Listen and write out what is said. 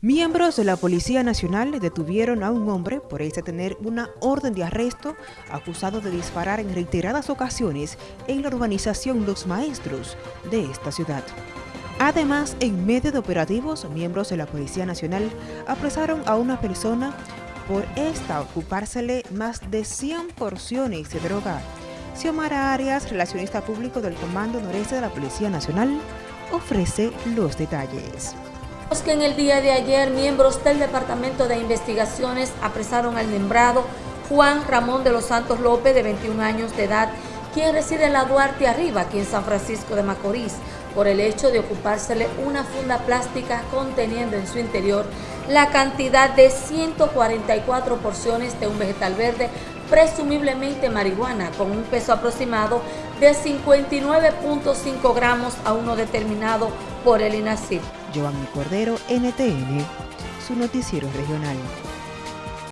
Miembros de la Policía Nacional detuvieron a un hombre por este tener una orden de arresto acusado de disparar en reiteradas ocasiones en la urbanización Los Maestros de esta ciudad. Además, en medio de operativos, miembros de la Policía Nacional apresaron a una persona por esta ocupársele más de 100 porciones de droga. Xiomara Arias, relacionista público del Comando Noreste de la Policía Nacional, ofrece los detalles que en el día de ayer miembros del Departamento de Investigaciones apresaron al nombrado Juan Ramón de los Santos López, de 21 años de edad, quien reside en la Duarte Arriba, aquí en San Francisco de Macorís, por el hecho de ocupársele una funda plástica conteniendo en su interior la cantidad de 144 porciones de un vegetal verde, presumiblemente marihuana, con un peso aproximado de 59.5 gramos a uno determinado por el INACIP. Giovanni Cordero, NTN, su noticiero regional.